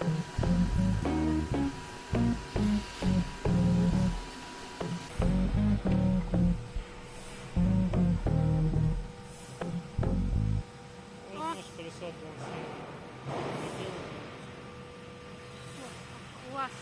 У вас